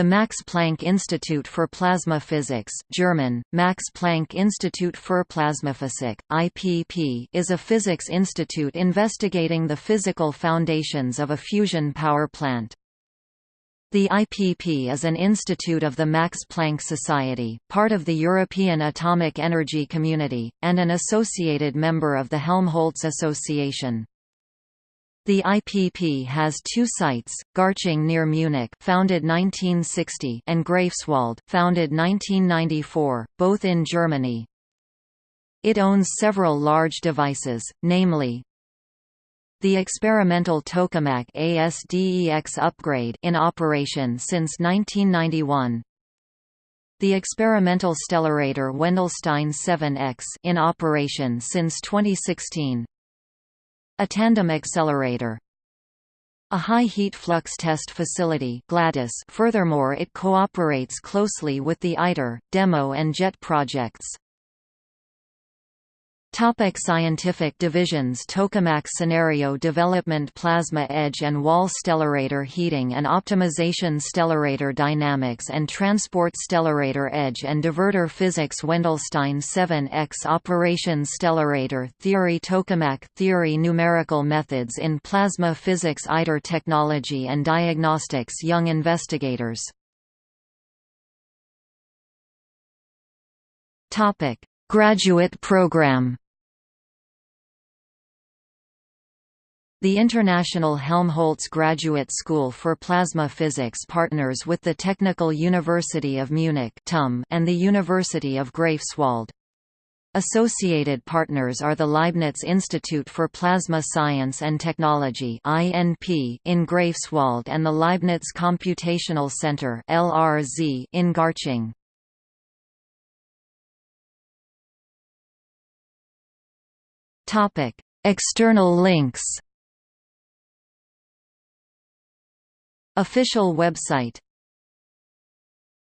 The Max Planck Institute for Plasma Physics German, Max Planck Institut für Plasmaphysik, IPP is a physics institute investigating the physical foundations of a fusion power plant. The IPP is an institute of the Max Planck Society, part of the European Atomic Energy Community, and an associated member of the Helmholtz Association. The IPP has two sites, Garching near Munich founded 1960 and Greifswald founded 1994, both in Germany. It owns several large devices, namely, the experimental tokamak ASDEX upgrade in operation since 1991. The experimental stellarator Wendelstein 7X in operation since 2016. A tandem accelerator a high heat flux test facility GLADIS furthermore it cooperates closely with the ITER, DEMO and JET projects. Topic scientific divisions Tokamak Scenario Development Plasma Edge and Wall Stellarator Heating and Optimization Stellarator Dynamics and Transport Stellarator Edge and Divertor Physics Wendelstein 7X Operation Stellarator Theory Tokamak Theory Numerical Methods in Plasma Physics ITER Technology and Diagnostics Young Investigators Graduate program The International Helmholtz Graduate School for Plasma Physics partners with the Technical University of Munich and the University of Greifswald. Associated partners are the Leibniz Institute for Plasma Science and Technology in Greifswald and the Leibniz Computational Center in Garching. External links Official website